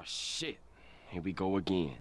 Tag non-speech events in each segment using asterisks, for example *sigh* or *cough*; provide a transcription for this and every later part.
Oh shit. Here we go again.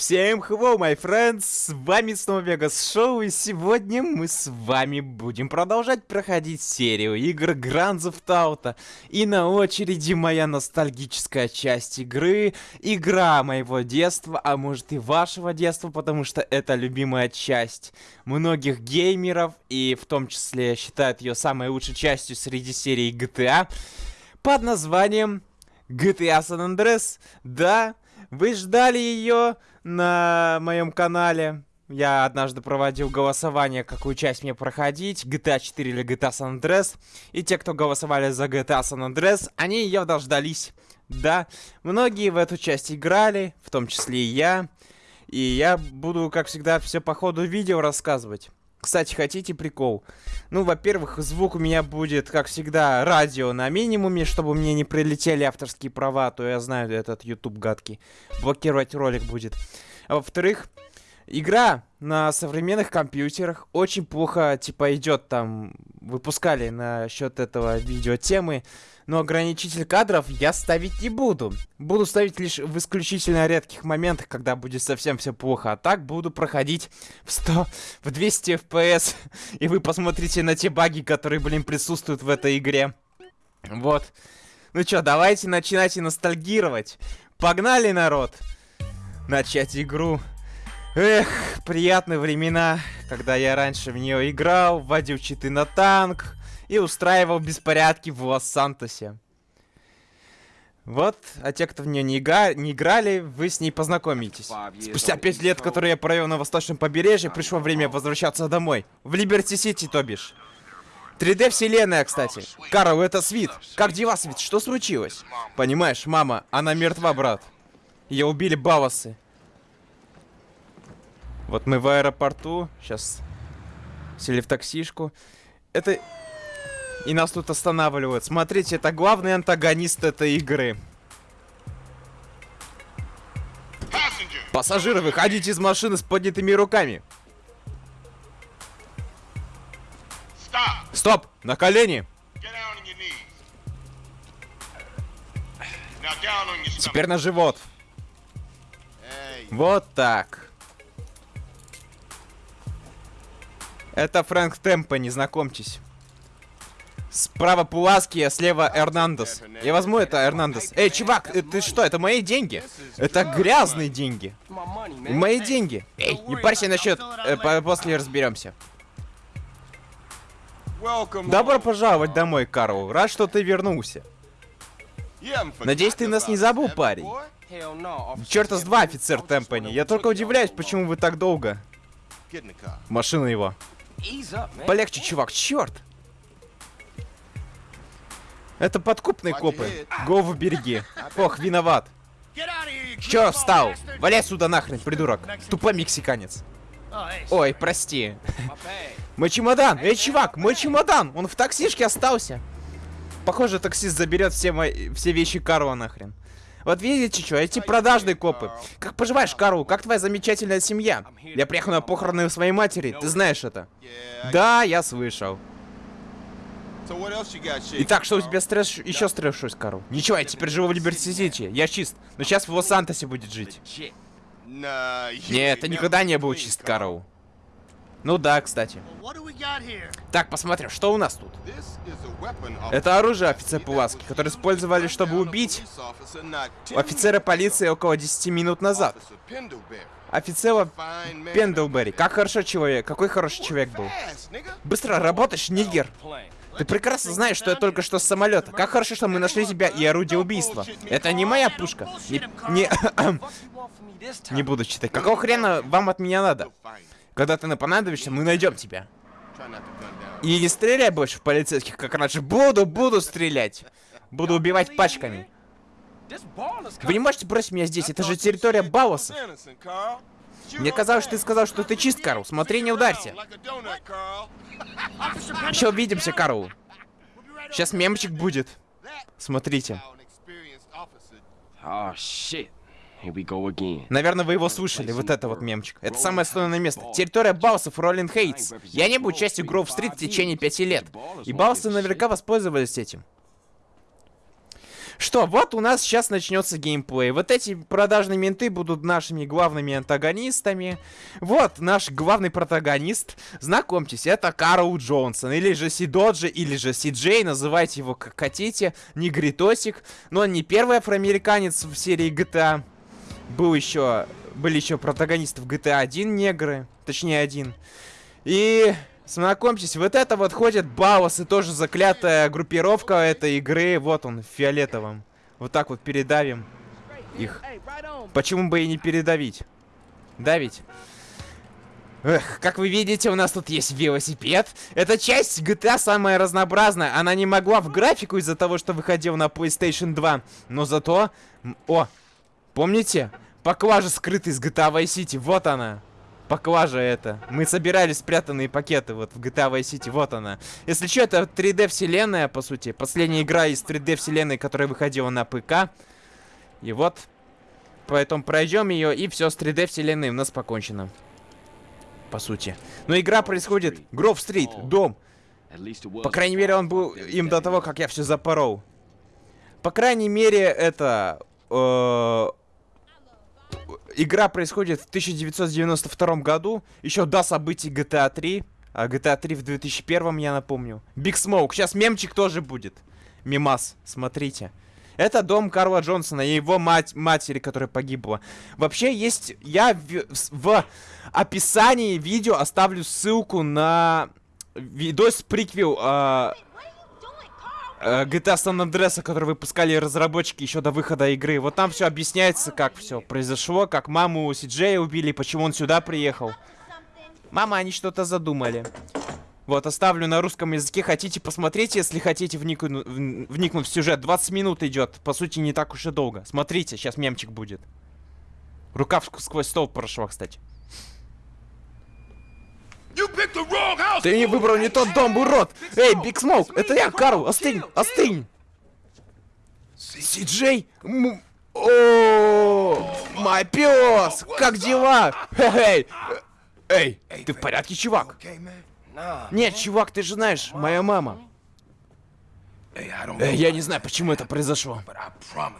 Всем hello, my friends! С вами снова Вегас Шоу, и сегодня мы с вами будем продолжать проходить серию игр Grand Theft Auto. И на очереди моя ностальгическая часть игры, игра моего детства, а может и вашего детства, потому что это любимая часть многих геймеров, и в том числе считают ее самой лучшей частью среди серии GTA, под названием GTA San Andreas. Да, вы ждали ее на моем канале. Я однажды проводил голосование, какую часть мне проходить, GTA 4 или GTA San Andreas. И те, кто голосовали за GTA San Andreas, они ее дождались. Да, многие в эту часть играли, в том числе и я. И я буду, как всегда, все по ходу видео рассказывать. Кстати, хотите прикол? Ну, во-первых, звук у меня будет, как всегда, радио на минимуме, чтобы мне не прилетели авторские права, а то я знаю, этот YouTube гадкий. Блокировать ролик будет. А во-вторых, игра на современных компьютерах очень плохо, типа, идет там. Выпускали насчет этого видео темы. Но ограничитель кадров я ставить не буду. Буду ставить лишь в исключительно редких моментах, когда будет совсем все плохо. А так буду проходить в 100, в 200 FPS. И вы посмотрите на те баги, которые, блин, присутствуют в этой игре. Вот. Ну чё, давайте начинайте ностальгировать. Погнали, народ! Начать игру. Эх, приятные времена, когда я раньше в нее играл, вводил читы на танк, и устраивал беспорядки в Лос-Сантосе. Вот, а те, кто в нее не, ига не играли, вы с ней познакомитесь. Спустя пять лет, которые я провел на восточном побережье, пришло время возвращаться домой. В Либерти-Сити, то бишь. 3D вселенная, кстати. Карл, это Свит. Как дела, Свит? Что случилось? Понимаешь, мама, она мертва, брат. Ее убили бавасы. Вот мы в аэропорту. Сейчас сели в таксишку. Это и нас тут останавливают. Смотрите, это главный антагонист этой игры. Пассажиры, выходите из машины с поднятыми руками. Стоп! На колени! Теперь на живот. Вот так. Это Фрэнк Темпо, не знакомьтесь. Справа Пуласки, а слева Эрнандес. Я возьму это, Эрнандес. Эй, чувак, э, ты что, это мои деньги? Это грязные деньги. Мои деньги. Эй, не парься насчет, э, после разберемся. Добро пожаловать домой, Карл. Рад, что ты вернулся. Надеюсь, ты нас не забыл, парень. Черта с два, офицер Темпани. Я только удивляюсь, почему вы так долго. Машина его. Полегче, чувак, черт. Это подкупные копы. Гову береги. Ох, виноват. Чё встал? Валяй сюда нахрен, придурок. Тупой мексиканец. Ой, прости. Мой чемодан! Эй, чувак, мой чемодан! Он в таксишке остался. Похоже, таксист заберет все мои все вещи Карла нахрен. Вот видите, что, эти продажные копы. Как поживаешь, Карл? Как твоя замечательная семья? Я приехал на похороны своей матери, ты знаешь это? Да, я слышал. Итак, что у тебя стресс еще стресс, Карл? Ничего, я теперь живу в Либерти-Сити. Я чист. Но сейчас в Лос-Сантосе будет жить. Нет, ты никогда не был чист, Карл. Ну да, кстати. Так, посмотрим, что у нас тут. Это оружие офицер Пуласки, которое использовали, чтобы убить офицера полиции около 10 минут назад. Офицера Пендлберри. Как хорошо человек, какой хороший человек был. Быстро работаешь, нигер. Ты прекрасно знаешь, что я только что с самолета. Как хорошо, что мы нашли тебя и орудие убийства. Это не моя пушка. Не... Не, *coughs* не буду читать. Какого хрена вам от меня надо? Когда ты на понадобишься, мы найдем тебя. И не стреляй больше в полицейских, как раньше. Буду, буду стрелять. Буду убивать пачками. Вы не можете бросить меня здесь, это же территория Бауэса. Мне казалось, что ты сказал, что ты чист, Карл. Смотри, не ударься. Еще увидимся, Карл. Сейчас мемчик будет. Смотрите. Oh shit. Наверное, вы его слышали, вот это вот мемчик. Это самое основное место. Территория Баусов Роллин Хейтс. Я не был частью Гроув-стрит в течение пяти лет. И Баусы наверняка воспользовались этим. Что, вот у нас сейчас начнется геймплей. Вот эти продажные менты будут нашими главными антагонистами. Вот наш главный протагонист. Знакомьтесь, это Карл Джонсон. Или же Сидоджи, или же Си-Джей. Называйте его как хотите. Негритосик. Но он не первый афроамериканец в серии GTA. Был еще... Были еще протагонисты в GTA 1 негры. Точнее, один. И Знакомьтесь, вот это вот ходит Баус и тоже заклятая группировка этой игры. Вот он, в фиолетовом. Вот так вот передавим их. Почему бы и не передавить? Давить. Эх, как вы видите, у нас тут есть велосипед. Эта часть GTA самая разнообразная. Она не могла в графику из-за того, что выходил на PlayStation 2. Но зато... О, помните? Поклажа скрытая из GTA Vice City. Вот она поклажа это. Мы собирали спрятанные пакеты вот в GTA Vice City, вот она. Если что, это 3D вселенная, по сути. Последняя игра из 3D вселенной, которая выходила на ПК. И вот. Поэтому пройдем ее, и все с 3D вселенной у нас покончено. По сути. Но игра происходит... Гров Стрит, дом. По крайней мере, он был им до того, как я все запорол. По крайней мере, это... Э игра происходит в 1992 году, еще до событий GTA 3. А GTA 3 в 2001, я напомню. Big Smoke. Сейчас мемчик тоже будет. Мимас, смотрите. Это дом Карла Джонсона и его мать, матери, которая погибла. Вообще есть... Я в, в описании видео оставлю ссылку на видос приквел... Э, GTA San Andreas, который выпускали разработчики еще до выхода игры. Вот там все объясняется, как все произошло, как маму Сиджея убили, почему он сюда приехал. Мама, они что-то задумали. Вот, оставлю на русском языке. Хотите посмотреть, если хотите вникну, вникнуть в сюжет. 20 минут идет. По сути, не так уж и долго. Смотрите, сейчас мемчик будет. Рука сквозь стол прошла, кстати. Ты не выбрал не тот дом, урод! Эй, Биг Смоук, это я, Карл! Остынь, остынь! Си-Джей? О, мой пес! Как дела? Эй, эй, ты в порядке, чувак? Нет, чувак, ты же знаешь, моя мама. Эй, я не знаю, почему это произошло.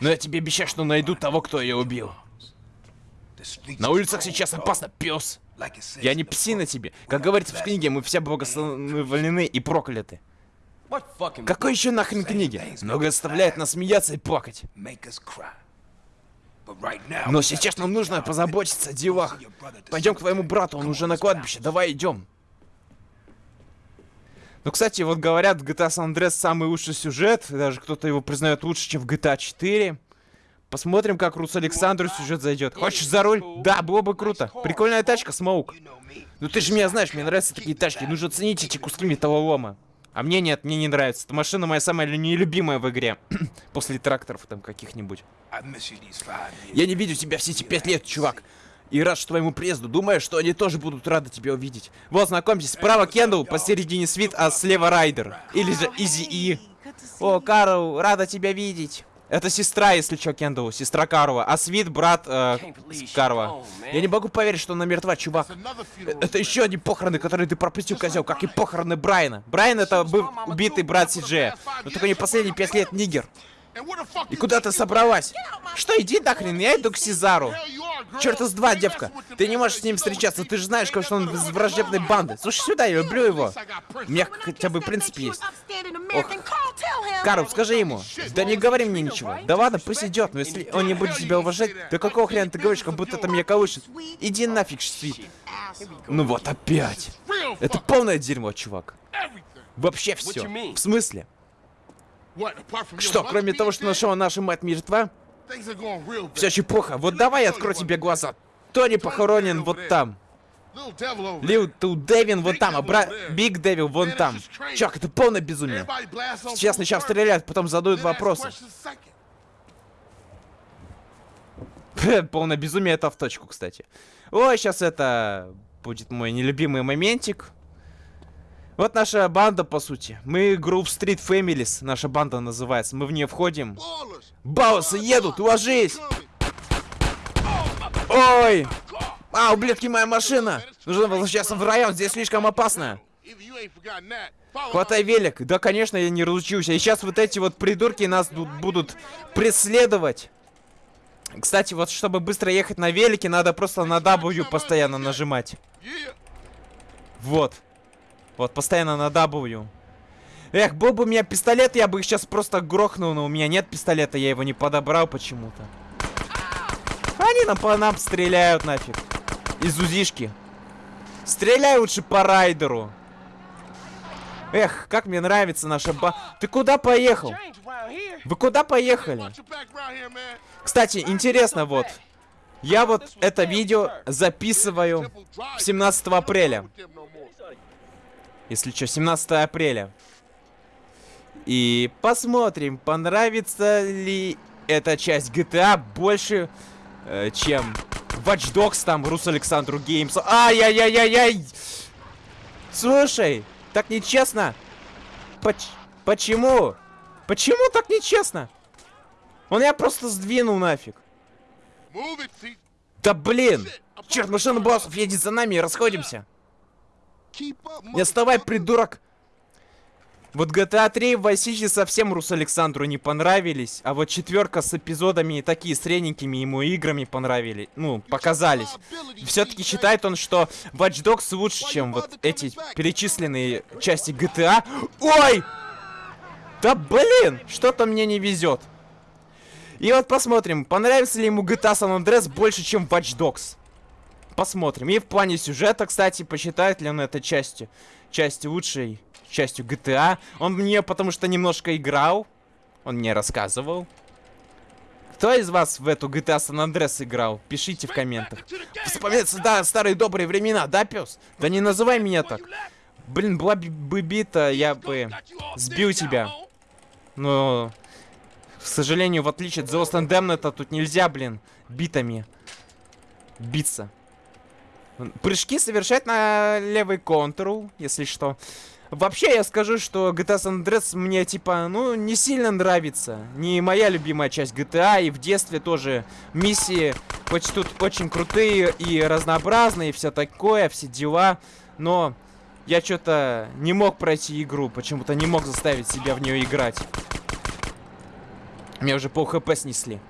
Но я тебе обещаю, что найду того, кто ее убил. На улицах сейчас опасно, пес. Я не псина тебе. Как говорится в книге, мы все благословлены и прокляты. Какой еще нахрен книги? Много заставляет нас смеяться и плакать. Но сейчас нам нужно позаботиться о делах. Пойдем к твоему брату, он уже на кладбище. Давай идем. Ну, кстати, вот говорят, GTA San Andreas самый лучший сюжет. Даже кто-то его признает лучше, чем в GTA 4. Посмотрим, как Рус Александру сюжет зайдет. Хочешь за руль? Да, было бы круто. Прикольная тачка, Смоук. Ну ты же меня знаешь, мне нравятся такие тачки. Нужно ценить эти куски металлолома. А мне нет, мне не нравится. Эта машина моя самая нелюбимая в игре. *clears throat* После тракторов там каких-нибудь. Я не видел тебя все эти пять лет, чувак. И рад, что твоему приезду. Думаю, что они тоже будут рады тебя увидеть. Вот, знакомьтесь, справа Кендалл, посередине Свит, а слева Райдер. Или же Изи И. О, Карл, рада тебя видеть. Это сестра, если что, Кендалу, сестра Карова. А Свит брат э, Карова. Я не могу поверить, что она мертва, чувак. Это еще одни похороны, которые ты пропустил, козел, как и похороны Брайана. Брайан это был убитый брат Сиджея. Но только не последние пять лет нигер. И куда ты собралась? Что, иди нахрен, я иду к Сезару. Черт из два, девка. Ты не можешь с ним встречаться, ты же знаешь, что он из враждебной банды. Слушай сюда, я люблю его. У меня хотя бы принцип есть. Ох. Карл, скажи ему. Да не говори мне ничего. Да ладно, пусть идет, но если он не будет тебя уважать, то какого хрена ты говоришь, как будто это меня колышет? Иди нафиг, Свит. Ну вот опять. Это полное дерьмо, чувак. Вообще все. В смысле? Что, кроме того, что нашел наша мать мертва? Все очень плохо. Вот давай я открою тебе глаза. Тони похоронен вот там. Лил Дэвин вот там, а бра... Биг Дэвил вон там. Чувак, это полное безумие. Сейчас сначала стреляют, потом задают вопросы. *laughs* Полное безумие это в точку, кстати. Ой, сейчас это будет мой нелюбимый моментик. Вот наша банда, по сути. Мы Group Street Families, наша банда называется. Мы в нее входим. Баусы едут, ложись! Ой! А, ублюдки, моя машина! Нужно возвращаться в район, здесь слишком опасно. Хватай велик. Да, конечно, я не разучился. И сейчас вот эти вот придурки нас будут преследовать. Кстати, вот чтобы быстро ехать на велике, надо просто на W постоянно нажимать. Вот. Вот, постоянно на W. Эх, был бы у меня пистолет, я бы их сейчас просто грохнул, но у меня нет пистолета, я его не подобрал почему-то. Они нам по нам стреляют нафиг. Из узишки. Стреляй лучше по райдеру. Эх, как мне нравится наша ба... Ты куда поехал? Вы куда поехали? Кстати, интересно вот. Я вот это видео записываю 17 апреля. Если что, 17 апреля. И посмотрим, понравится ли эта часть GTA больше, э, чем Watch Dogs там, Рус Александру Геймс. Ай-яй-яй-яй-яй! Слушай, так нечестно. Поч почему? Почему так нечестно? Он я просто сдвинул нафиг. Да блин! Черт, машина боссов едет за нами и расходимся. Не отставай, придурок! Вот GTA 3 в City совсем Рус Александру не понравились, а вот четверка с эпизодами такие средненькими ему играми понравились, ну, показались. Все-таки считает он, что Watch Dogs лучше, чем вот эти перечисленные части GTA. Ой! Да блин, что-то мне не везет. И вот посмотрим, понравится ли ему GTA San Andreas больше, чем Watch Dogs. Посмотрим. И в плане сюжета, кстати, посчитает ли он это частью, частью лучшей частью GTA. Он мне потому что немножко играл. Он мне рассказывал. Кто из вас в эту GTA San Andreas играл? Пишите в комментах. Вспоминается, да, старые добрые времена, да, пес? Да не называй меня так. Блин, была бы бита, я бы сбил тебя. Но, к сожалению, в отличие от The Lost Damned, тут нельзя, блин, битами биться. Прыжки совершать на левый контур, если что. Вообще, я скажу, что GTA San Andreas мне, типа, ну, не сильно нравится. Не моя любимая часть GTA, и в детстве тоже миссии хоть тут очень крутые и разнообразные, и все такое, все дела. Но я что-то не мог пройти игру, почему-то не мог заставить себя в нее играть. Меня уже пол хп снесли.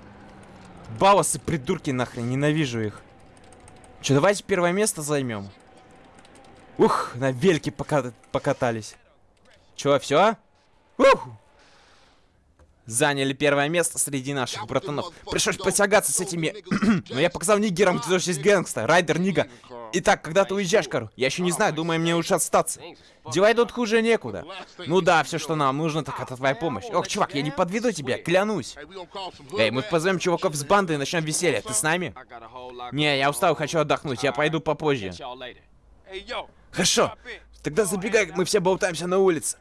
Баласы, придурки нахрен, ненавижу их. Че, давайте первое место займем. Ух, на вельке пока покатались. Чё, все? Ух! Заняли первое место среди наших братанов. Пришлось потягаться с этими... *clears throat* Но я показал нигерам, тоже есть гэнгста. Райдер, Нига. Итак, когда ты уезжаешь, Кару? Я еще не знаю, думаю, мне лучше остаться. Дела идут хуже некуда. Ну да, все, что нам нужно, так это твоя помощь. Ох, чувак, я не подведу тебя, клянусь. Эй, мы позовем чуваков с банды и начнем веселье. Ты с нами? Не, я устал, хочу отдохнуть. Я пойду попозже. Хорошо. Тогда забегай, мы все болтаемся на улице.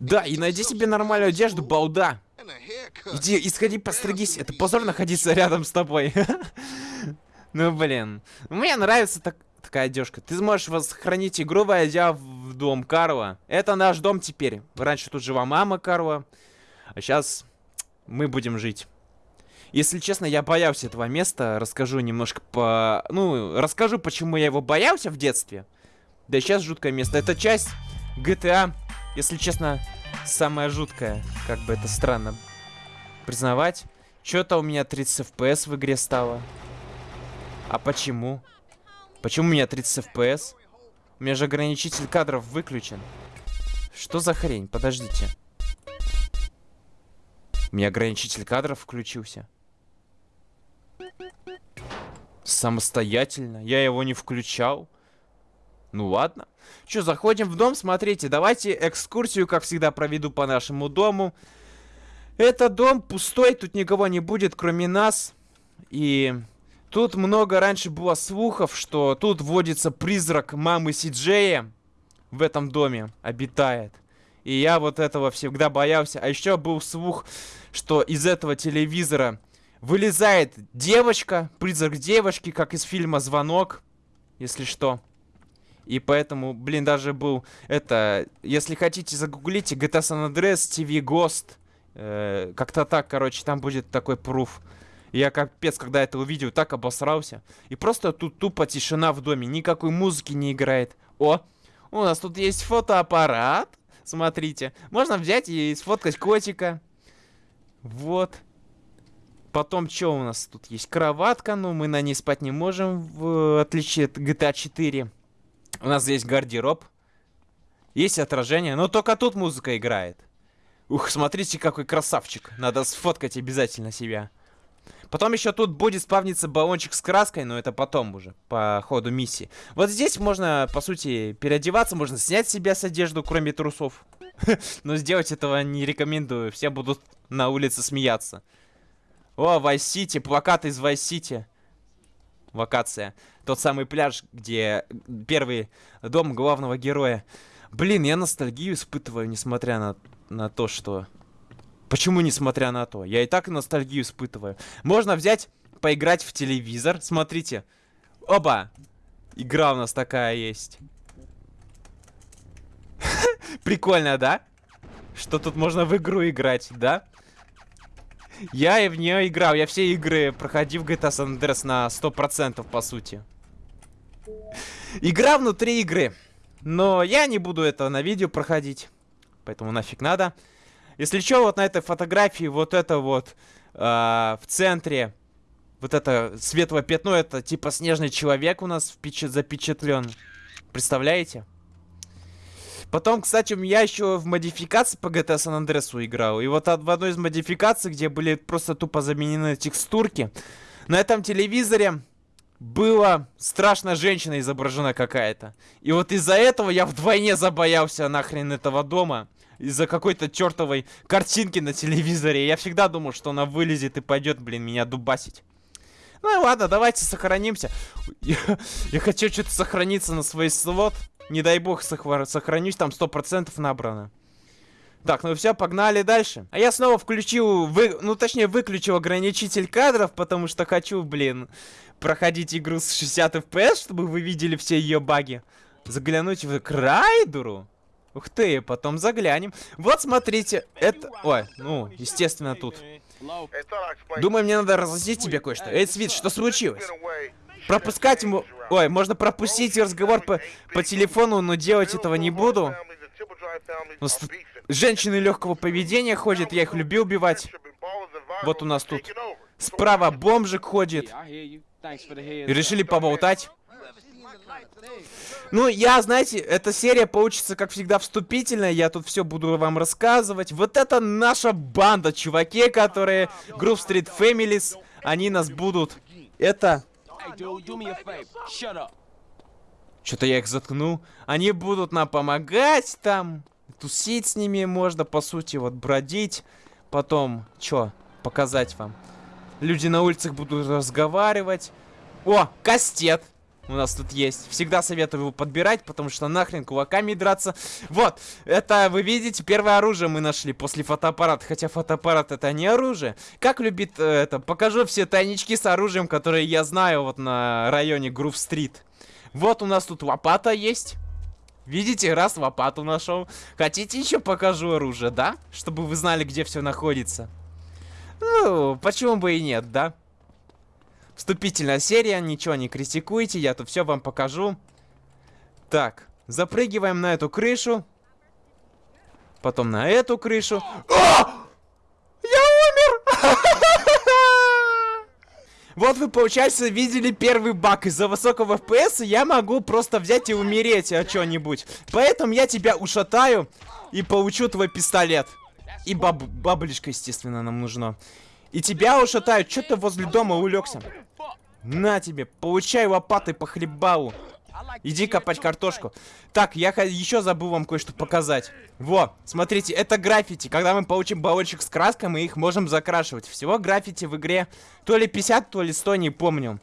Да, и найди себе нормальную одежду, балда. Иди, исходи, постригись. Это позор находиться рядом с тобой. *laughs* Ну, блин. Мне нравится так, такая одежка. Ты сможешь восхоронить игру, войдя в дом Карла. Это наш дом теперь. Раньше тут жила мама Карла. А сейчас мы будем жить. Если честно, я боялся этого места. Расскажу немножко по... Ну, расскажу, почему я его боялся в детстве. Да сейчас жуткое место. Это часть GTA, если честно, самая жуткая. Как бы это странно признавать. Что-то у меня 30 FPS в игре стало. А почему? Почему у меня 30 FPS? У меня же ограничитель кадров выключен. Что за хрень? Подождите. У меня ограничитель кадров включился. Самостоятельно? Я его не включал. Ну ладно. Что, заходим в дом, смотрите, давайте экскурсию, как всегда, проведу по нашему дому. Это дом пустой, тут никого не будет, кроме нас. И тут много раньше было слухов, что тут водится призрак мамы Сиджея. В этом доме обитает. И я вот этого всегда боялся. А еще был слух, что из этого телевизора Вылезает девочка, призрак девочки, как из фильма «Звонок», если что. И поэтому, блин, даже был, это, если хотите, загуглите GTA San Andreas TV Ghost. Э, Как-то так, короче, там будет такой пруф. Я капец, когда это увидел, так обосрался. И просто тут тупо тишина в доме, никакой музыки не играет. О, у нас тут есть фотоаппарат. Смотрите, можно взять и сфоткать котика. Вот. Потом, что у нас тут есть? Кроватка, но мы на ней спать не можем, в отличие от GTA 4. У нас здесь гардероб. Есть отражение, но только тут музыка играет. Ух, смотрите, какой красавчик. Надо сфоткать обязательно себя. Потом еще тут будет спавниться баллончик с краской, но это потом уже, по ходу миссии. Вот здесь можно, по сути, переодеваться, можно снять себя с одежду, кроме трусов. *laughs* Но сделать этого не рекомендую, все будут на улице смеяться. О, Vice City, плакат из Vice City. Локация. Тот самый пляж, где первый дом главного героя. Блин, я ностальгию испытываю, несмотря на, на то, что Почему несмотря на то? Я и так ностальгию испытываю. Можно взять, поиграть в телевизор. Смотрите. Оба! Игра у нас такая есть. *laughs* Прикольно, да? Что тут можно в игру играть, да? Я и в нее играл. Я все игры проходил в GTA San Andreas на 100% по сути. Игра внутри игры. Но я не буду это на видео проходить. Поэтому нафиг надо. Если что, вот на этой фотографии вот это вот э, в центре, вот это светлое пятно, это типа снежный человек у нас запечатлен. Представляете? Потом, кстати, я еще в модификации по GTA San Andreas играл. И вот в одной из модификаций, где были просто тупо заменены текстурки, на этом телевизоре была страшная женщина изображена какая-то. И вот из-за этого я вдвойне забоялся нахрен этого дома из-за какой-то чертовой картинки на телевизоре. Я всегда думал, что она вылезет и пойдет, блин, меня дубасить. Ну и ладно, давайте сохранимся. Я, я хочу что-то сохраниться на свой слот. Не дай бог сохранюсь, там 100% набрано. Так, ну все, погнали дальше. А я снова включил, вы, ну точнее выключил ограничитель кадров, потому что хочу, блин, проходить игру с 60 FPS, чтобы вы видели все ее баги. Заглянуть в Крайдуру. Ух ты, потом заглянем. Вот, смотрите, это... Ой, ну, естественно, тут. Думаю, мне надо разъяснить тебе кое-что. Эй, Свит, что случилось? Пропускать ему... Ой, можно пропустить разговор по, по телефону, но делать этого не буду. Ну, женщины легкого поведения ходят, я их любил убивать. Вот у нас тут. Справа бомжик ходит. И решили поболтать. Ну, я, знаете, эта серия получится, как всегда, вступительная. Я тут все буду вам рассказывать. Вот это наша банда, чуваки, которые... Group Street Families. Они нас будут... Это... Что-то я их заткнул. Они будут нам помогать там. Тусить с ними можно, по сути, вот бродить. Потом, что, показать вам. Люди на улицах будут разговаривать. О, кастет у нас тут есть. Всегда советую его подбирать, потому что нахрен кулаками драться. Вот, это, вы видите, первое оружие мы нашли после фотоаппарата. Хотя фотоаппарат это не оружие. Как любит э, это, покажу все тайнички с оружием, которые я знаю вот на районе Грув-стрит. Вот у нас тут лопата есть. Видите, раз лопату нашел. Хотите еще покажу оружие, да? Чтобы вы знали, где все находится. Ну, почему бы и нет, да? Вступительная серия, ничего не критикуйте, я тут все вам покажу. Так, запрыгиваем на эту крышу. Потом на эту крышу. О! Я умер! Вот вы, получается, видели первый баг. Из-за высокого FPS я могу просто взять и умереть от чего-нибудь. Поэтому я тебя ушатаю и получу твой пистолет. И баб баблишка, естественно, нам нужно. И тебя ушатают. Че ты возле дома улегся? На тебе, получай лопатой по хлебалу. Иди копать картошку. Так, я еще забыл вам кое-что показать. Во, смотрите, это граффити. Когда мы получим баллончик с краской, мы их можем закрашивать. Всего граффити в игре то ли 50, то ли 100, не помню.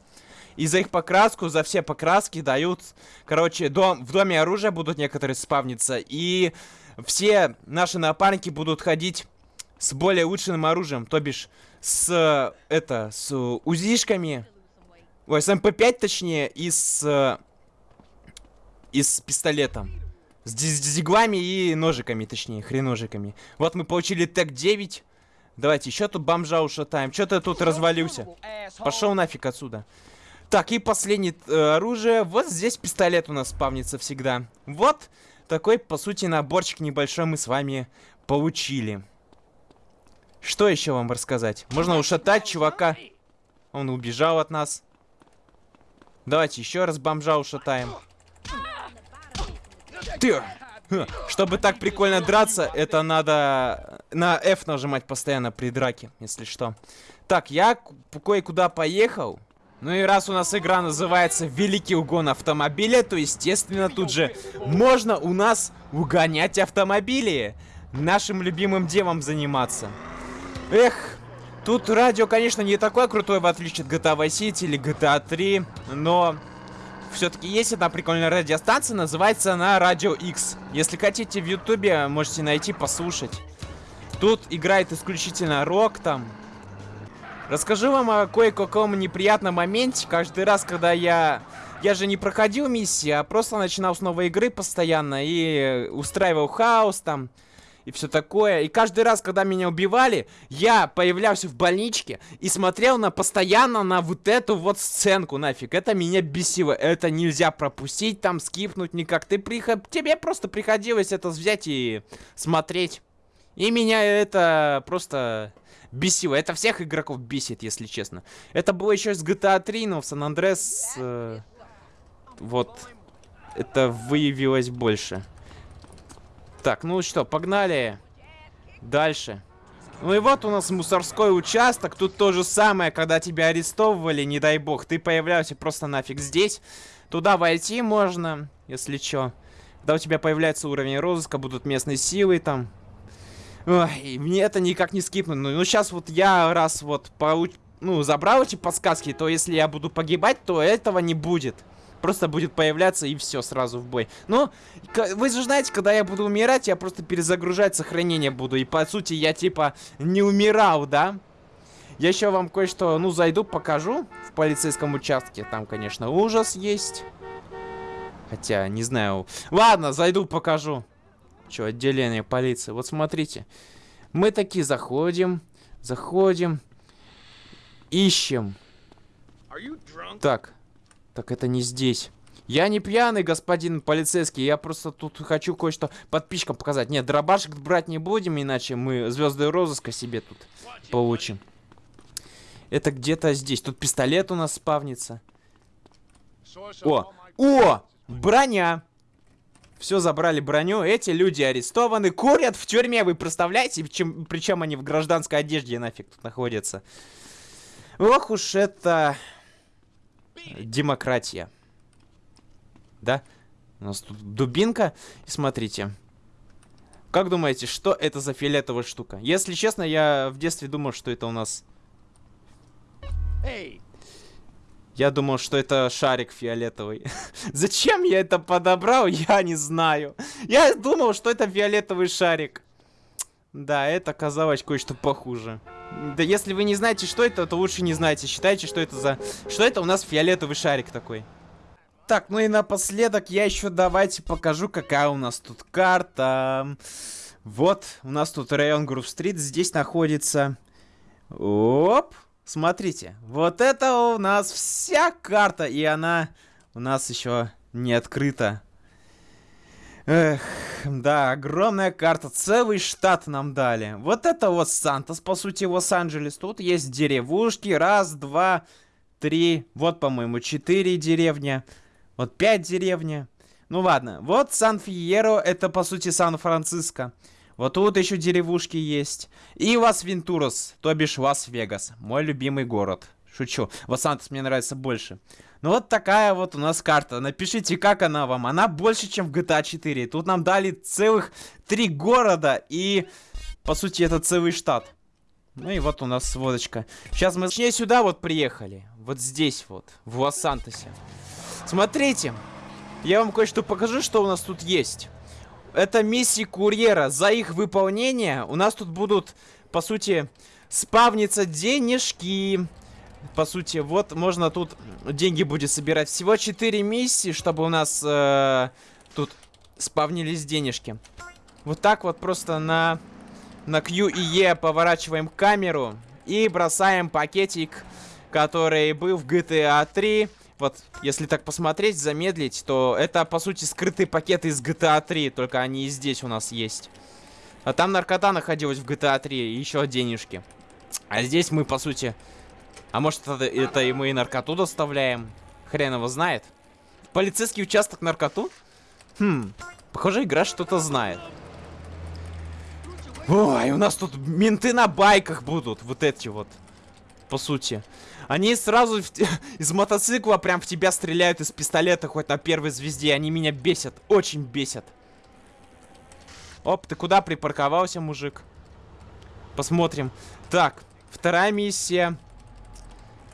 И за их покраску, за все покраски дают... Короче, дом, в доме оружия будут некоторые спавниться. И все наши напарники будут ходить с более улучшенным оружием. То бишь, с... Это, с узишками Ой, с МП-5 точнее, и с... И с пистолетом. С, диглами и ножиками, точнее, хреножиками. Вот мы получили ТЭК-9. Давайте еще тут бомжа ушатаем. Че ты тут развалился? Пошел нафиг отсюда. Так, и последнее э, оружие. Вот здесь пистолет у нас спавнится всегда. Вот такой, по сути, наборчик небольшой мы с вами получили. Что еще вам рассказать? Можно ушатать чувака. Он убежал от нас. Давайте еще раз бомжа ушатаем. Ты! Чтобы так прикольно драться, это надо на F нажимать постоянно при драке, если что. Так, я кое-куда поехал. Ну и раз у нас игра называется Великий угон автомобиля, то естественно тут же можно у нас угонять автомобили. Нашим любимым делом заниматься. Эх, тут радио, конечно, не такое крутое, в отличие от GTA Vice City или GTA 3, но все-таки есть одна прикольная радиостанция, называется она Радио X. Если хотите в Ютубе, можете найти, послушать. Тут играет исключительно рок там. Расскажу вам о кое-каком неприятном моменте. Каждый раз, когда я... Я же не проходил миссии, а просто начинал с новой игры постоянно и устраивал хаос там и все такое. И каждый раз, когда меня убивали, я появлялся в больничке и смотрел на постоянно на вот эту вот сценку нафиг. Это меня бесило. Это нельзя пропустить, там скипнуть никак. Ты приход... Тебе просто приходилось это взять и смотреть. И меня это просто бесило. Это всех игроков бесит, если честно. Это было еще с GTA 3, но в San Andreas... Э, вот. Это выявилось больше. Так, ну что, погнали. Дальше. Ну и вот у нас мусорской участок. Тут то же самое, когда тебя арестовывали, не дай бог. Ты появлялся просто нафиг здесь. Туда войти можно, если что. Когда у тебя появляется уровень розыска, будут местные силы там. Ой, мне это никак не скипнуть. Ну, ну сейчас вот я раз вот получ... ну, забрал эти подсказки, то если я буду погибать, то этого не будет просто будет появляться и все, сразу в бой. Ну, вы же знаете, когда я буду умирать, я просто перезагружать сохранение буду. И по сути я типа не умирал, да? Я еще вам кое-что, ну, зайду, покажу в полицейском участке. Там, конечно, ужас есть. Хотя, не знаю. Ладно, зайду, покажу. Че, отделение полиции. Вот смотрите. Мы такие заходим, заходим, ищем. Так, так это не здесь. Я не пьяный, господин полицейский, я просто тут хочу кое-что подписчикам показать. Нет, дробашек брать не будем, иначе мы звезды розыска себе тут получим. Это где-то здесь. Тут пистолет у нас спавнится. О! О! Броня! Все, забрали броню. Эти люди арестованы, курят в тюрьме, вы представляете? Причем, причем они в гражданской одежде нафиг тут находятся. Ох уж это демократия. Да? У нас тут дубинка. И смотрите. Как думаете, что это за фиолетовая штука? Если честно, я в детстве думал, что это у нас... Я думал, что это шарик фиолетовый. *laughs* Зачем я это подобрал, я не знаю. Я думал, что это фиолетовый шарик. Да, это оказалось кое-что похуже. Да если вы не знаете, что это, то лучше не знайте. Считайте, что это за... Что это у нас фиолетовый шарик такой. Так, ну и напоследок я еще давайте покажу, какая у нас тут карта. Вот, у нас тут район Грув-стрит здесь находится. Оп, смотрите. Вот это у нас вся карта, и она у нас еще не открыта. Эх, да, огромная карта, целый штат нам дали. Вот это вот Сантос, по сути, Лос-Анджелес. Тут есть деревушки, раз, два, три, вот, по-моему, четыре деревни. Вот пять деревни. Ну ладно, вот Сан-Фиеро, это, по сути, Сан-Франциско. Вот тут еще деревушки есть. И Лас-Вентурос, то бишь Лас-Вегас, мой любимый город. Шучу, Лос-Сантос мне нравится больше. Ну вот такая вот у нас карта. Напишите, как она вам. Она больше, чем в GTA 4. Тут нам дали целых три города и, по сути, это целый штат. Ну и вот у нас сводочка. Сейчас мы, точнее, сюда вот приехали. Вот здесь вот, в Лос-Сантосе. Смотрите, я вам кое-что покажу, что у нас тут есть. Это миссии курьера. За их выполнение у нас тут будут, по сути, спавниться денежки по сути, вот можно тут деньги будет собирать. Всего 4 миссии, чтобы у нас э, тут спавнились денежки. Вот так вот просто на на Q и E поворачиваем камеру и бросаем пакетик, который был в GTA 3. Вот, если так посмотреть, замедлить, то это, по сути, скрытые пакеты из GTA 3, только они и здесь у нас есть. А там наркота находилась в GTA 3, и еще денежки. А здесь мы, по сути... А может, это, это и мы и наркоту доставляем? Хрен его знает. Полицейский участок наркоту? Хм, похоже, игра что-то знает. Ой, у нас тут менты на байках будут, вот эти вот. По сути. Они сразу *laughs* из мотоцикла прям в тебя стреляют из пистолета хоть на первой звезде. Они меня бесят, очень бесят. Оп, ты куда припарковался, мужик? Посмотрим. Так, вторая миссия.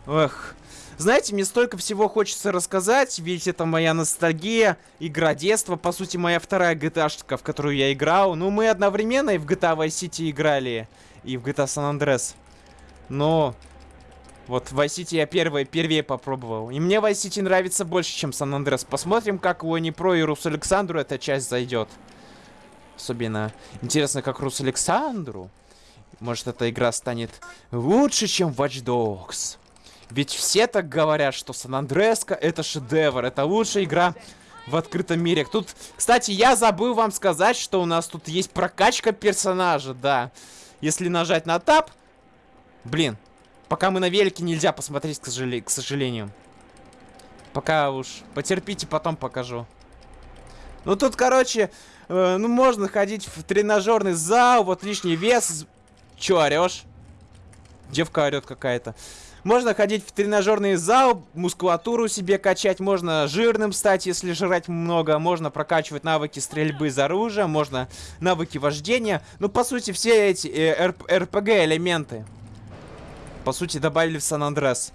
Эх. Знаете, мне столько всего хочется рассказать, ведь это моя ностальгия, игра детства, по сути, моя вторая GTA, в которую я играл. Ну, мы одновременно и в GTA Vice City играли, и в GTA San Andreas. Но вот в Vice City я первый, первее попробовал. И мне Vice City нравится больше, чем San Andreas. Посмотрим, как у Про и Рус Александру эта часть зайдет. Особенно интересно, как Рус Александру. Может, эта игра станет лучше, чем Watch Dogs. Ведь все так говорят, что Сан-Андреска это шедевр, это лучшая игра в открытом мире. Тут, кстати, я забыл вам сказать, что у нас тут есть прокачка персонажа, да. Если нажать на тап... Блин, пока мы на велике нельзя посмотреть, к, сожале... к сожалению. Пока уж потерпите, потом покажу. Ну тут, короче, э, ну можно ходить в тренажерный зал, вот лишний вес. Чё орешь? Девка орет какая-то. Можно ходить в тренажерный зал, мускулатуру себе качать, можно жирным стать, если жрать много, можно прокачивать навыки стрельбы из оружия, можно навыки вождения. Ну, по сути, все эти э, РПГ-элементы, по сути, добавили в Сан-Андрес.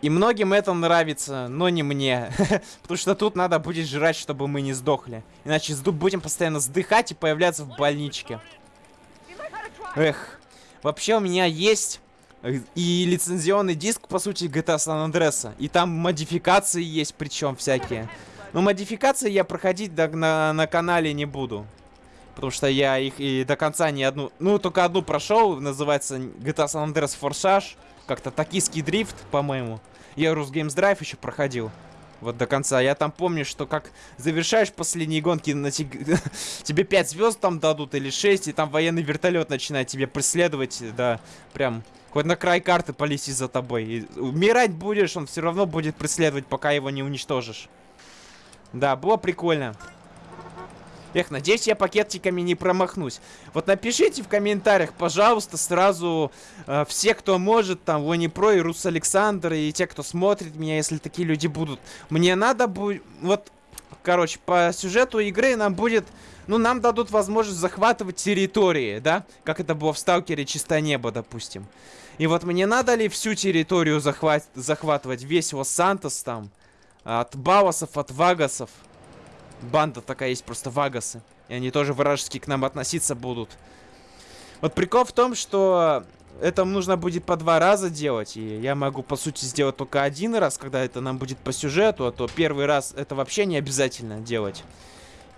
И многим это нравится, но не мне. *laughs* Потому что тут надо будет жрать, чтобы мы не сдохли. Иначе будем постоянно сдыхать и появляться в больничке. Эх. Вообще у меня есть и лицензионный диск, по сути, GTA San Andreas. И там модификации есть, причем всякие. Но модификации я проходить на, на канале не буду. Потому что я их и до конца не одну... Ну, только одну прошел, называется GTA San Andreas Forsage. Как-то токийский дрифт, по-моему. Я Русгеймс Драйв еще проходил. Вот до конца. Я там помню, что как завершаешь последние гонки, на те... *laughs* тебе 5 звезд там дадут или 6, и там военный вертолет начинает тебя преследовать. Да, прям Хоть на край карты полетит за тобой. И умирать будешь, он все равно будет преследовать, пока его не уничтожишь. Да, было прикольно. Эх, надеюсь, я пакетиками не промахнусь. Вот напишите в комментариях, пожалуйста, сразу э, все, кто может, там, Вони Про и Рус Александр, и те, кто смотрит меня, если такие люди будут. Мне надо будет... Вот, короче, по сюжету игры нам будет... Ну, нам дадут возможность захватывать территории, да? Как это было в Сталкере Чистое Небо, допустим. И вот мне надо ли всю территорию захват захватывать, весь Лос-Сантос там, от Бауасов, от Вагасов. Банда такая есть, просто Вагасы. И они тоже вражески к нам относиться будут. Вот прикол в том, что это нужно будет по два раза делать. И я могу, по сути, сделать только один раз, когда это нам будет по сюжету. А то первый раз это вообще не обязательно делать.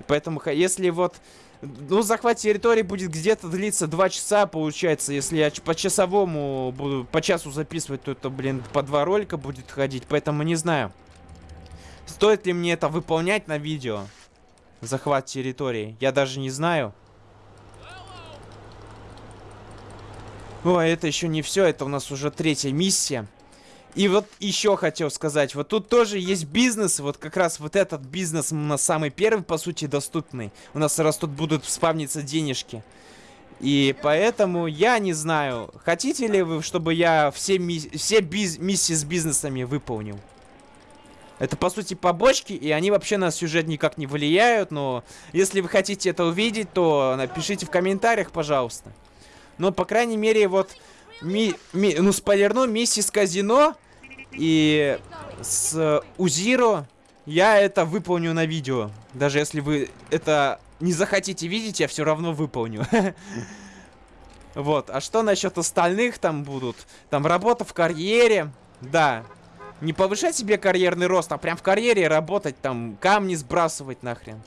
Поэтому, если вот ну, захват территории будет где-то длиться 2 часа, получается. Если я по часовому буду по часу записывать, то это, блин, по два ролика будет ходить. Поэтому не знаю. Стоит ли мне это выполнять на видео? Захват территории. Я даже не знаю. О, это еще не все. Это у нас уже третья миссия. И вот еще хотел сказать, вот тут тоже есть бизнес, вот как раз вот этот бизнес у нас самый первый, по сути, доступный. У нас раз тут будут спавниться денежки. И поэтому я не знаю, хотите ли вы, чтобы я все, ми все биз миссии с бизнесами выполнил? Это, по сути, побочки, и они вообще на сюжет никак не влияют, но если вы хотите это увидеть, то напишите в комментариях, пожалуйста. Но, по крайней мере, вот ми, ми, ну, спойлерну, миссии с казино и с Узиро я это выполню на видео. Даже если вы это не захотите видеть, я все равно выполню. *laughs* Вот. А что насчет остальных там будут? Там работа в карьере. Да. Не повышать себе карьерный рост, а прям в карьере работать, там камни сбрасывать нахрен.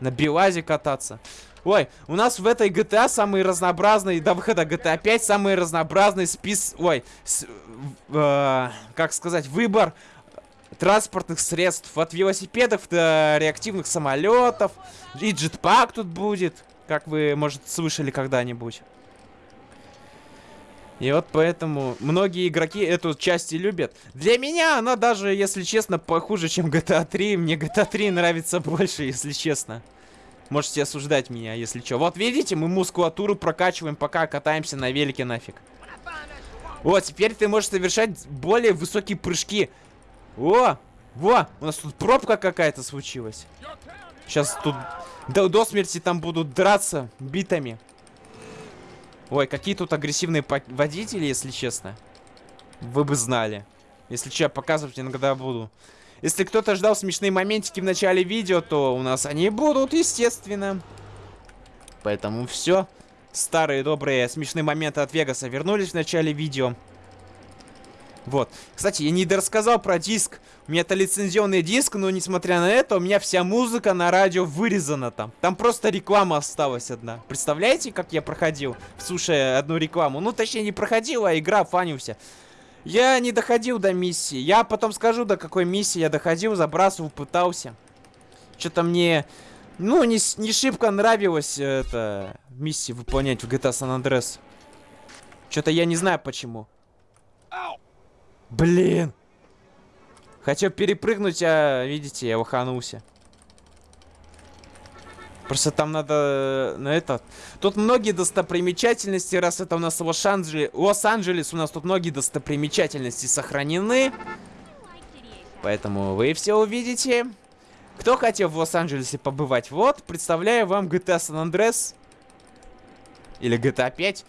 На Белазе кататься. Ой, у нас в этой GTA самый разнообразный, до выхода GTA 5 самый разнообразный спис... Ой, с, э, как сказать, выбор транспортных средств. От велосипедов до реактивных самолетов. И джетпак тут будет, как вы, может, слышали когда-нибудь. И вот поэтому многие игроки эту часть и любят. Для меня она даже, если честно, похуже, чем GTA 3. Мне GTA 3 нравится больше, если честно. Можете осуждать меня, если что. Вот видите, мы мускулатуру прокачиваем, пока катаемся на велике нафиг. Вот, теперь ты можешь совершать более высокие прыжки. О! Во! У нас тут пробка какая-то случилась. Сейчас тут до, до смерти там будут драться битами. Ой, какие тут агрессивные водители, если честно. Вы бы знали. Если что, я показывать иногда буду. Если кто-то ждал смешные моментики в начале видео, то у нас они будут, естественно. Поэтому все. Старые добрые смешные моменты от Вегаса вернулись в начале видео. Вот. Кстати, я не рассказал про диск. У меня это лицензионный диск, но несмотря на это, у меня вся музыка на радио вырезана там. Там просто реклама осталась одна. Представляете, как я проходил, слушая одну рекламу? Ну, точнее, не проходил, а игра фанился. Я не доходил до миссии. Я потом скажу, до какой миссии я доходил, забрасывал, пытался. Что-то мне, ну, не, не шибко нравилось это миссии выполнять в GTA San Andreas. Что-то я не знаю почему. Блин! Хотел перепрыгнуть, а, видите, я лоханулся. Просто там надо на этот... Тут многие достопримечательности, раз это у нас Лос-Анджелес, Лос-Анджелес, у нас тут многие достопримечательности сохранены. Поэтому вы все увидите. Кто хотел в Лос-Анджелесе побывать? Вот, представляю вам GTA San Andreas. Или GTA 5.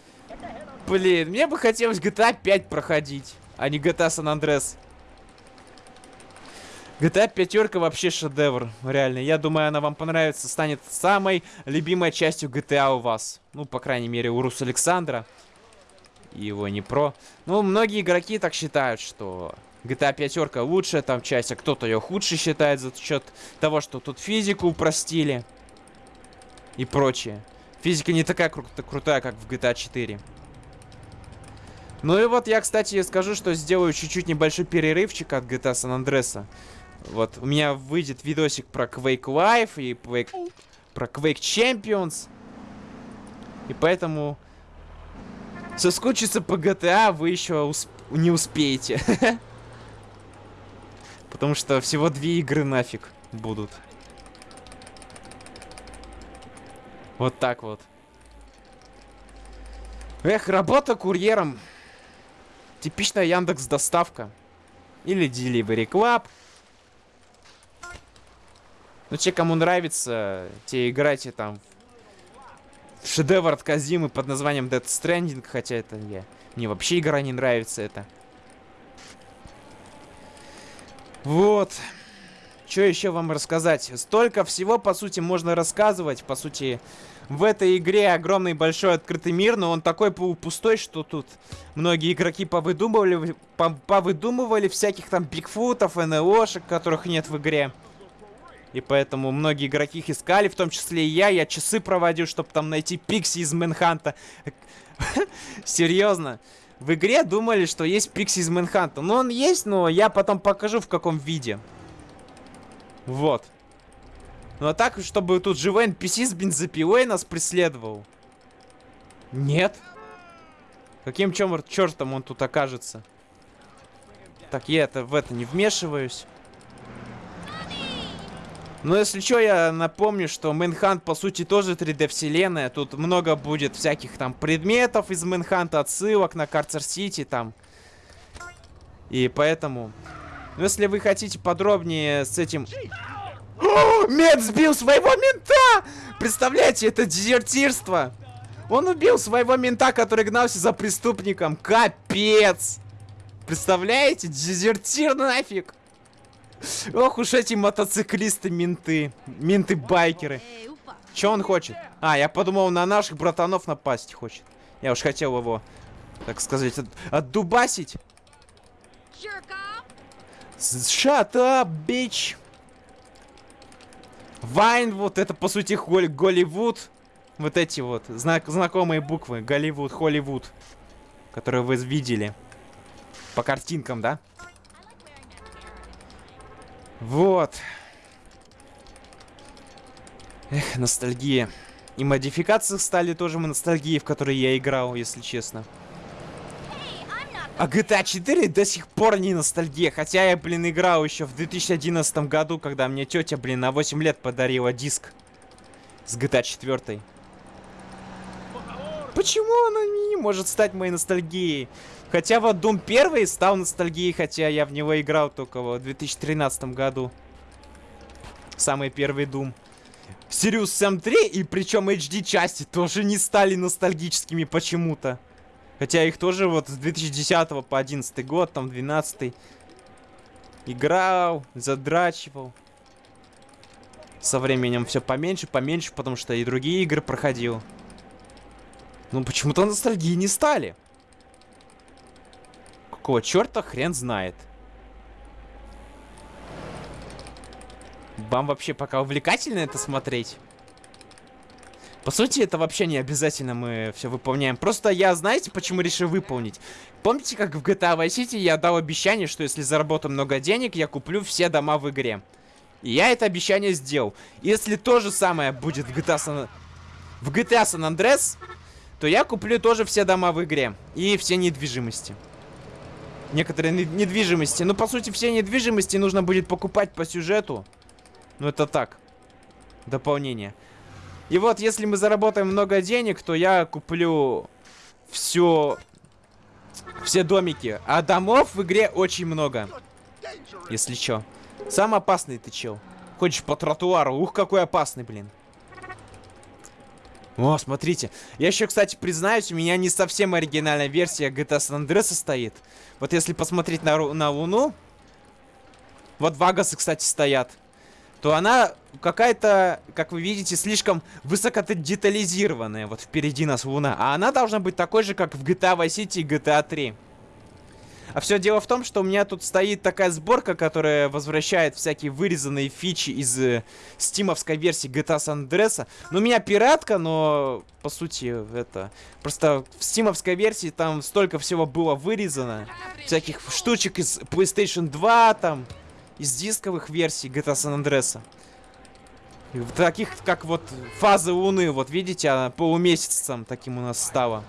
Блин, мне бы хотелось GTA 5 проходить а не GTA San Andreas. GTA пятерка вообще шедевр, реально. Я думаю, она вам понравится, станет самой любимой частью GTA у вас. Ну, по крайней мере, у Рус Александра. И его не про. Ну, многие игроки так считают, что GTA пятерка лучшая там часть, а кто-то ее худше считает за счет того, что тут физику упростили. И прочее. Физика не такая кру крутая, как в GTA 4. Ну и вот я, кстати, скажу, что сделаю чуть-чуть небольшой перерывчик от GTA San Andreas. Вот, у меня выйдет видосик про Quake Life и Quake, про Quake Champions. И поэтому соскучиться по GTA вы еще усп не успеете. *laughs* Потому что всего две игры нафиг будут. Вот так вот. Эх, работа курьером. Типичная Яндекс доставка. Или Delivery Club. Ну, те, кому нравится, те играйте там в шедевр от Казимы под названием Dead Stranding, хотя это я... Мне вообще игра не нравится это. Вот. Что еще вам рассказать? Столько всего, по сути, можно рассказывать. По сути, в этой игре огромный большой открытый мир, но он такой пустой, что тут многие игроки повыдумывали, повыдумывали всяких там бигфутов, НЛОшек, которых нет в игре. И поэтому многие игроки их искали, в том числе и я. Я часы проводил, чтобы там найти Пикси из Мэнханта. *laughs* Серьезно. В игре думали, что есть Пикси из Мэнханта. Ну, он есть, но я потом покажу, в каком виде. Вот. Ну а так, чтобы тут живой NPC с бензопилой нас преследовал. Нет. Каким чем чертом он тут окажется? Так, я это в это не вмешиваюсь. Но если что, я напомню, что Мэнхант по сути тоже 3D вселенная. Тут много будет всяких там предметов из Мэнханта, отсылок на Карцер Сити там. И поэтому... Ну, если вы хотите подробнее с этим о, мент сбил своего мента! Представляете, это дезертирство. Он убил своего мента, который гнался за преступником. Капец! Представляете? Дезертир нафиг! Ох уж эти мотоциклисты-менты. Менты-байкеры. Че он хочет? А, я подумал, на наших братанов напасть хочет. Я уж хотел его, так сказать, от отдубасить. Shut up, bitch! Вайн, вот это, по сути, Голливуд. вот эти вот знак знакомые буквы. Голливуд, Холливуд. Которые вы видели. По картинкам, да? Вот. Эх, ностальгия. И модификации стали тоже ностальгией, в которые я играл, если честно. А GTA 4 до сих пор не ностальгия. Хотя я, блин, играл еще в 2011 году, когда мне тетя, блин, на 8 лет подарила диск с GTA 4. Почему она не может стать моей ностальгией? Хотя вот Doom 1 стал ностальгией, хотя я в него играл только в 2013 году. Самый первый Doom. Sirius Sam 3 и причем HD части тоже не стали ностальгическими почему-то. Хотя их тоже вот с 2010 по 11 год, там 12 играл, задрачивал. Со временем все поменьше, поменьше, потому что и другие игры проходил. Ну почему-то ностальгии не стали. Какого черта хрен знает. Вам вообще пока увлекательно это смотреть? По сути, это вообще не обязательно мы все выполняем. Просто я, знаете, почему решил выполнить? Помните, как в GTA Vice City я дал обещание, что если заработаю много денег, я куплю все дома в игре. И я это обещание сделал. Если то же самое будет в GTA San... В GTA San Andreas, то я куплю тоже все дома в игре. И все недвижимости. Некоторые недвижимости. Ну, по сути, все недвижимости нужно будет покупать по сюжету. Ну, это так. Дополнение. И вот, если мы заработаем много денег, то я куплю все... Все домики. А домов в игре очень много. Если чё. Сам опасный ты чел. Ходишь по тротуару. Ух, какой опасный, блин. О, смотрите. Я еще, кстати, признаюсь, у меня не совсем оригинальная версия GTA San Andreas стоит. Вот если посмотреть на, на Луну... Вот Вагасы, кстати, стоят то она какая-то, как вы видите, слишком высокодетализированная. Вот впереди нас Луна. А она должна быть такой же, как в GTA Vice City и GTA 3. А все дело в том, что у меня тут стоит такая сборка, которая возвращает всякие вырезанные фичи из э, стимовской версии GTA San Andreas. Ну, у меня пиратка, но, по сути, это... Просто в стимовской версии там столько всего было вырезано. Всяких штучек из PlayStation 2, там из дисковых версий GTA San Andreas. Таких, как вот фазы Луны, вот видите, она полумесяцем таким у нас стала.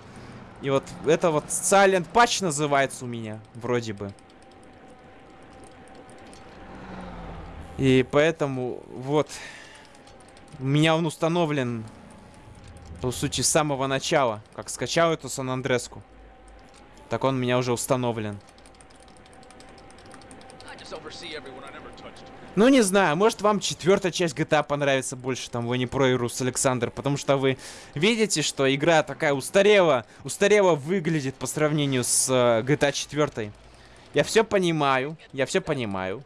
И вот это вот Silent Patch называется у меня, вроде бы. И поэтому, вот, у меня он установлен, по сути, с самого начала. Как скачал эту Сан Андреску. Так он у меня уже установлен. Ну, не знаю, может вам четвертая часть GTA понравится больше, там, вы не про Ирус Александр, потому что вы видите, что игра такая устарела, устарела выглядит по сравнению с uh, GTA 4. Я все понимаю, я все понимаю.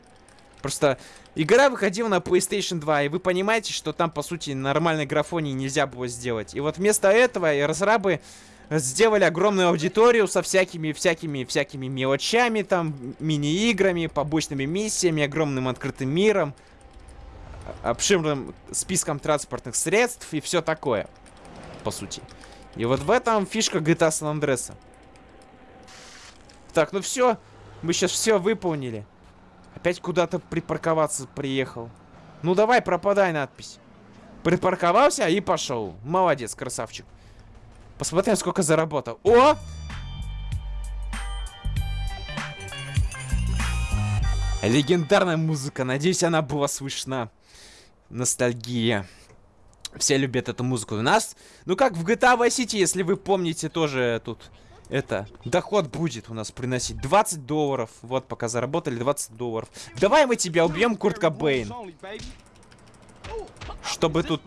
Просто игра выходила на PlayStation 2, и вы понимаете, что там, по сути, нормальной графонии нельзя было сделать. И вот вместо этого разрабы сделали огромную аудиторию со всякими, всякими, всякими мелочами, там, мини-играми, побочными миссиями, огромным открытым миром, обширным списком транспортных средств и все такое, по сути. И вот в этом фишка GTA San Andreas. Так, ну все, мы сейчас все выполнили. Опять куда-то припарковаться приехал. Ну давай, пропадай надпись. Припарковался и пошел. Молодец, красавчик. Посмотрим, сколько заработал. О! Легендарная музыка. Надеюсь, она была слышна. Ностальгия. Все любят эту музыку. У нас, ну как в GTA Vice City, если вы помните, тоже тут это, доход будет у нас приносить 20 долларов. Вот, пока заработали 20 долларов. Давай мы тебя убьем, Курт Кобейн. Чтобы тут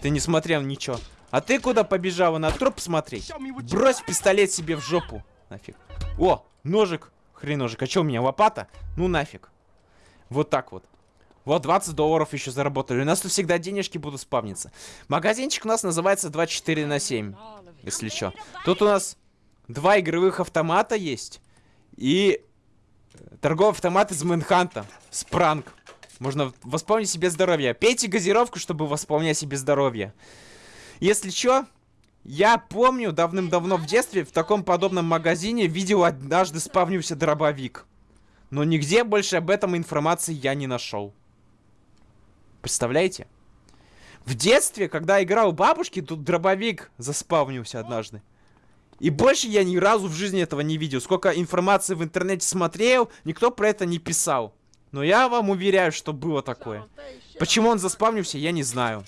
ты не смотрел ничего. А ты куда побежала? На труп смотреть? Брось пистолет себе в жопу. Нафиг. О, ножик. Хреножик. А что у меня, лопата? Ну нафиг. Вот так вот. Вот 20 долларов еще заработали. У нас тут всегда денежки будут спавниться. Магазинчик у нас называется 24 на 7. Если что. Тут у нас два игровых автомата есть. И торговый автомат из Мэнханта. Спранг. Можно восполнить себе здоровье. Пейте газировку, чтобы восполнять себе здоровье. Если чё, я помню давным-давно в детстве в таком подобном магазине видел однажды спавнился дробовик. Но нигде больше об этом информации я не нашел. Представляете? В детстве, когда играл у бабушки, тут дробовик заспавнился однажды. И больше я ни разу в жизни этого не видел. Сколько информации в интернете смотрел, никто про это не писал. Но я вам уверяю, что было такое. Почему он заспавнился, я не знаю.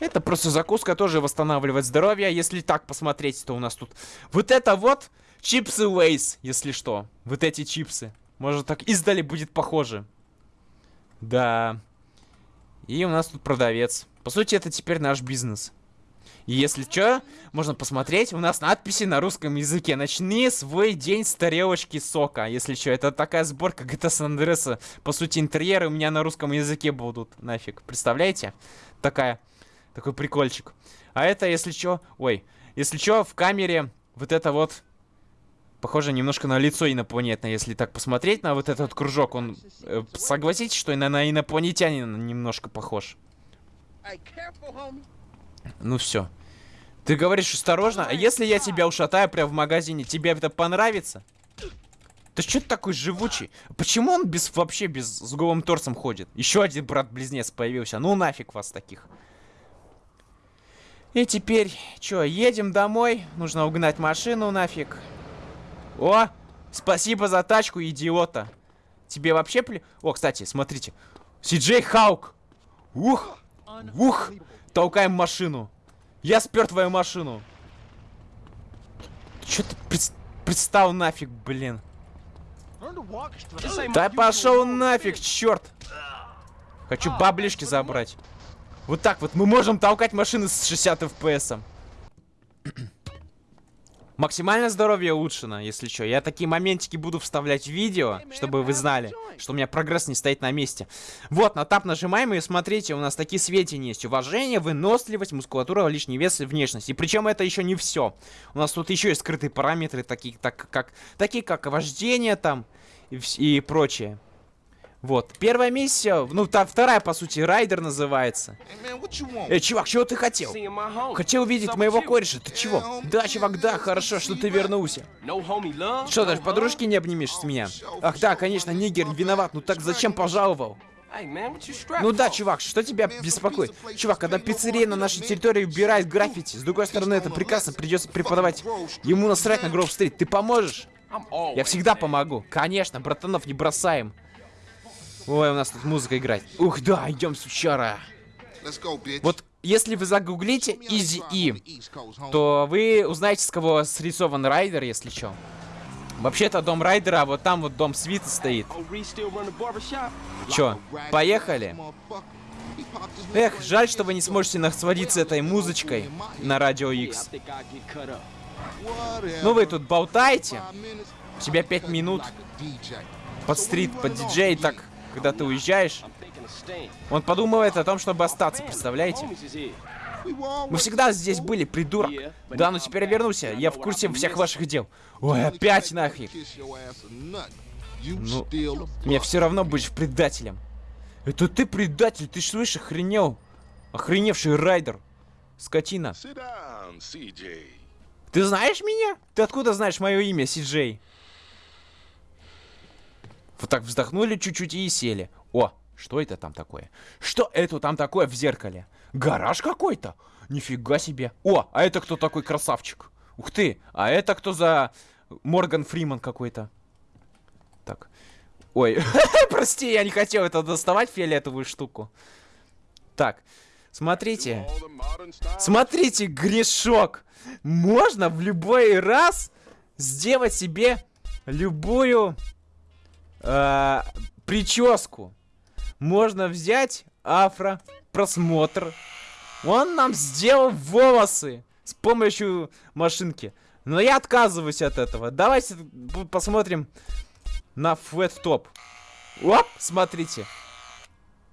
Это просто закуска тоже восстанавливает здоровье. Если так посмотреть, то у нас тут... Вот это вот чипсы Лейс, если что. Вот эти чипсы. Может так издали будет похоже. Да. И у нас тут продавец. По сути, это теперь наш бизнес. И если что, можно посмотреть, у нас надписи на русском языке. Начни свой день с тарелочки сока. Если что, это такая сборка GTA San Andreas. По сути, интерьеры у меня на русском языке будут. Нафиг. Представляете? Такая, такой прикольчик. А это, если что, ой, если что, в камере вот это вот Похоже немножко на лицо инопланетное, если так посмотреть на вот этот кружок. Он, э, согласитесь, что на, на инопланетянина немножко похож? Ну все. Ты говоришь осторожно, а если я тебя ушатаю прямо в магазине, тебе это понравится? Ты что такой живучий? Почему он без вообще без с голым торсом ходит? Еще один брат-близнец появился. Ну нафиг вас таких. И теперь, что, едем домой? Нужно угнать машину нафиг. О, спасибо за тачку, идиота. Тебе вообще пли... О, кстати, смотрите. Сиджей Хаук. Ух, ух. Толкаем машину. Я спер твою машину. Че ты пред... представил нафиг, блин. Да пошел нафиг, черт. Хочу баблишки забрать. Вот так вот мы можем толкать машины с 60 FPS. *clears throat* Максимальное здоровье улучшено, если что. Я такие моментики буду вставлять в видео, чтобы вы знали, что у меня прогресс не стоит на месте. Вот, на тап нажимаем, и смотрите, у нас такие сведения есть. Уважение, выносливость, мускулатура, лишний вес и внешность. И причем это еще не все. У нас тут еще есть скрытые параметры, такие так, как, такие как вождение там и, и прочее. Вот. Первая миссия, ну, та, вторая, по сути, райдер называется. Эй, чувак, чего ты хотел? Хотел увидеть моего кореша, ты чего? Да, чувак, да, хорошо, что ты вернулся. Что, даже подружки не обнимешь с меня? Ах, да, конечно, нигер виноват, ну так зачем пожаловал? Ну да, чувак, что тебя беспокоит? Чувак, когда пиццерия на нашей территории убирает граффити, с другой стороны, это прекрасно придется преподавать. Ему насрать на Гроув-стрит, ты поможешь? Я всегда помогу. Конечно, братанов не бросаем. Ой, у нас тут музыка играет. Ух, да, идем, сучара. Вот если вы загуглите Easy E, то вы узнаете, с кого срисован райдер, если что. Вообще это дом райдера, а вот там вот дом свита стоит. Чё, поехали? Эх, жаль, что вы не сможете насладиться этой музычкой на Радио X. Ну вы тут болтаете? У тебя пять минут под стрит, под диджей, так когда ты уезжаешь, он подумывает о том, чтобы остаться, представляете? Мы всегда здесь были, придурок. Да, но теперь я вернулся. Я в курсе всех ваших дел. Ой, опять нахрен. Ну, мне все равно будешь предателем. Это ты предатель, ты слышишь, охренел. Охреневший райдер. Скотина. Ты знаешь меня? Ты откуда знаешь мое имя, Си-Джей? Вот так вздохнули чуть-чуть и сели. О, что это там такое? Что это там такое в зеркале? Гараж какой-то? Нифига себе. О, а это кто такой красавчик? Ух ты, а это кто за Морган Фриман какой-то? Так. Ой, *laughs* прости, я не хотел это доставать, фиолетовую штуку. Так, смотрите. Смотрите, грешок. Можно в любой раз сделать себе любую э, прическу. Можно взять афро, просмотр. Он нам сделал волосы с помощью машинки. Но я отказываюсь от этого. Давайте посмотрим на флэт топ. Оп, смотрите.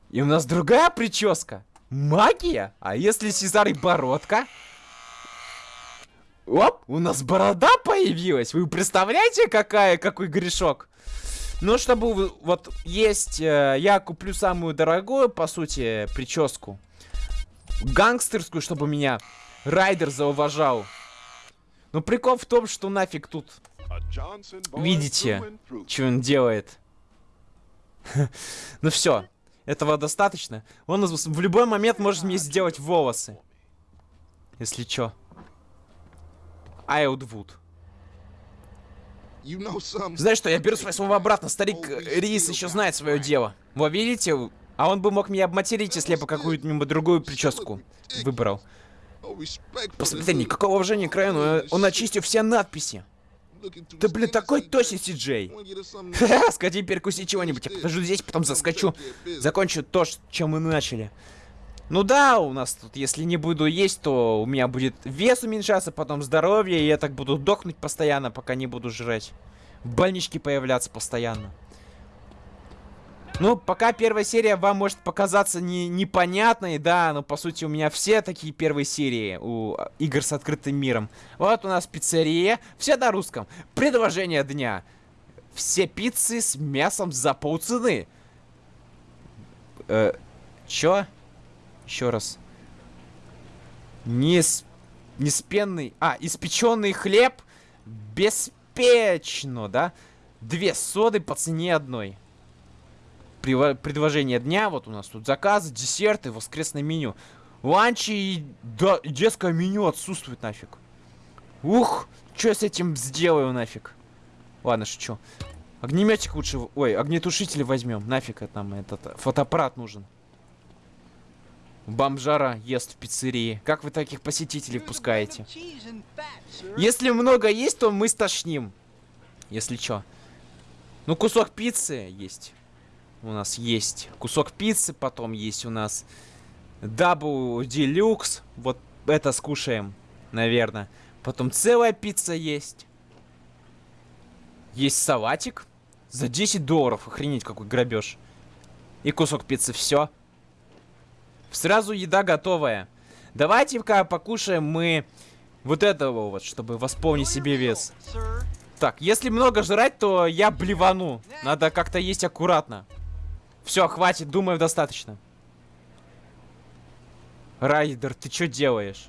И у нас другая прическа. Магия? А если Сезар и бородка? Оп, у нас борода появилась. Вы представляете, какая, какой грешок? Ну, чтобы вот есть, э, я куплю самую дорогую, по сути, прическу. гангстерскую, чтобы меня Райдер зауважал. Но прикол в том, что нафиг тут. Видите, что он делает. *laughs* ну все, этого достаточно. Он в любой момент может мне сделать волосы. Если чё. Айлдвуд. Знаешь что, я беру свои слова обратно. Старик Рис еще знает свое дело. Вы видите? А он бы мог меня обматерить, если я бы какую-нибудь другую прическу выбрал. Посмотри, никакого уважения к району. Он очистил все надписи. Ты, блин, такой точный Си-Джей. Сходи перекуси чего-нибудь. Я покажу здесь, потом заскочу. Закончу то, чем мы начали. Ну да, у нас тут, если не буду есть, то у меня будет вес уменьшаться, потом здоровье, и я так буду дохнуть постоянно, пока не буду жрать. В больничке появляться постоянно. Ну, пока первая серия вам может показаться не, непонятной, да, но по сути у меня все такие первые серии у игр с открытым миром. Вот у нас пиццерия, все на русском. Предложение дня. Все пиццы с мясом за полцены. Э, чё? Еще раз. Нес... Неспенный... А, испеченный хлеб беспечно, да? Две соды по цене одной предложение дня. Вот у нас тут заказы, десерты, воскресное меню. Ланчи и да, детское меню отсутствует нафиг. Ух, что с этим сделаю нафиг? Ладно, шучу. Огнеметик лучше... Ой, огнетушители возьмем. Нафиг это нам этот фотоаппарат нужен. Бомжара ест в пиццерии. Как вы таких посетителей впускаете? Если много есть, то мы стошним. Если что. Ну, кусок пиццы есть у нас есть кусок пиццы, потом есть у нас Double Deluxe. Вот это скушаем, наверное. Потом целая пицца есть. Есть салатик. За 10 долларов. Охренеть, какой грабеж. И кусок пиццы. Все. Сразу еда готовая. Давайте-ка покушаем мы вот этого вот, чтобы восполнить себе вес. Так, если много жрать, то я блевану. Надо как-то есть аккуратно. Все, хватит, думаю, достаточно. Райдер, ты что делаешь?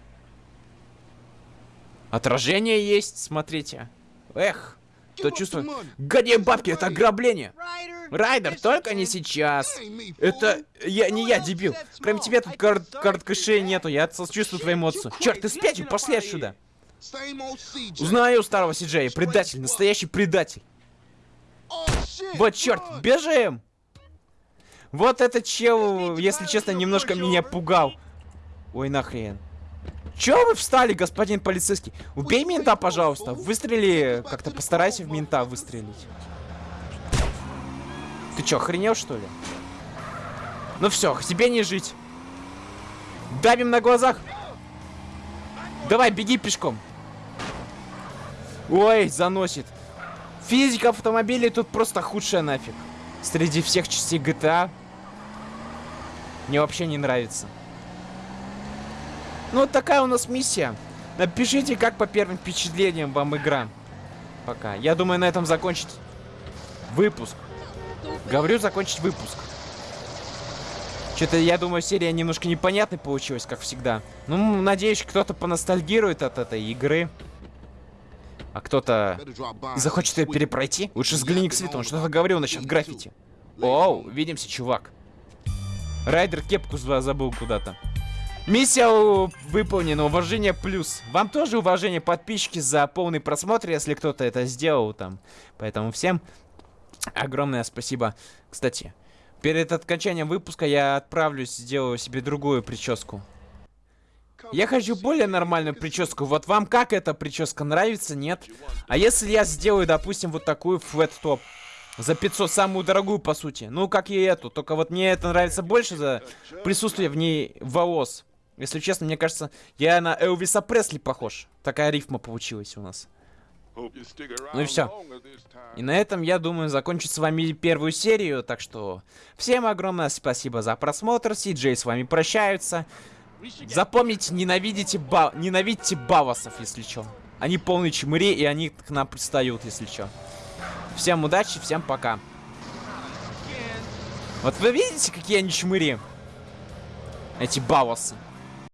Отражение есть, смотрите. Эх, кто чувствует? Гони бабки, это ограбление. Райдер, только не сейчас. Это я не я, дебил. Кроме тебя тут карт, карт кэшей нету, я чувствую твои эмоции. Черт, ты спятил, пошли отсюда. Узнаю старого Сиджея, предатель, настоящий предатель. Вот черт, бежим! Вот этот чел, если честно, немножко меня пугал. Ой, нахрен. Чё вы встали, господин полицейский? Убей мента, пожалуйста. Выстрели, как-то постарайся в мента выстрелить. Ты чё, охренел, что ли? Ну все, тебе не жить. Давим на глазах. Давай, беги пешком. Ой, заносит. Физика автомобилей тут просто худшая нафиг среди всех частей GTA мне вообще не нравится. Ну, вот такая у нас миссия. Напишите, как по первым впечатлениям вам игра. Пока. Я думаю, на этом закончить выпуск. Говорю, закончить выпуск. Что-то, я думаю, серия немножко непонятной получилась, как всегда. Ну, надеюсь, кто-то поностальгирует от этой игры. А кто-то захочет ее перепройти? Лучше взгляни к свету, он что-то говорил насчет граффити. Оу, видимся, чувак. Райдер кепку забыл куда-то. Миссия выполнена, уважение плюс. Вам тоже уважение подписчики за полный просмотр, если кто-то это сделал там. Поэтому всем огромное спасибо. Кстати, перед окончанием выпуска я отправлюсь, сделаю себе другую прическу. Я хочу более нормальную прическу. Вот вам как эта прическа нравится, нет? А если я сделаю, допустим, вот такую флэт топ? За 500, самую дорогую, по сути. Ну, как и эту. Только вот мне это нравится больше за присутствие в ней волос. Если честно, мне кажется, я на Элвиса Пресли похож. Такая рифма получилась у нас. Ну и все. И на этом, я думаю, закончить с вами первую серию. Так что всем огромное спасибо за просмотр. Си-Джей с вами прощаются. Запомните, ненавидите, ба ненавидите бавасов, если что. Они полные чмыри, и они к нам пристают, если что. Всем удачи, всем пока. Вот вы видите, какие они чмыри? Эти бавасы.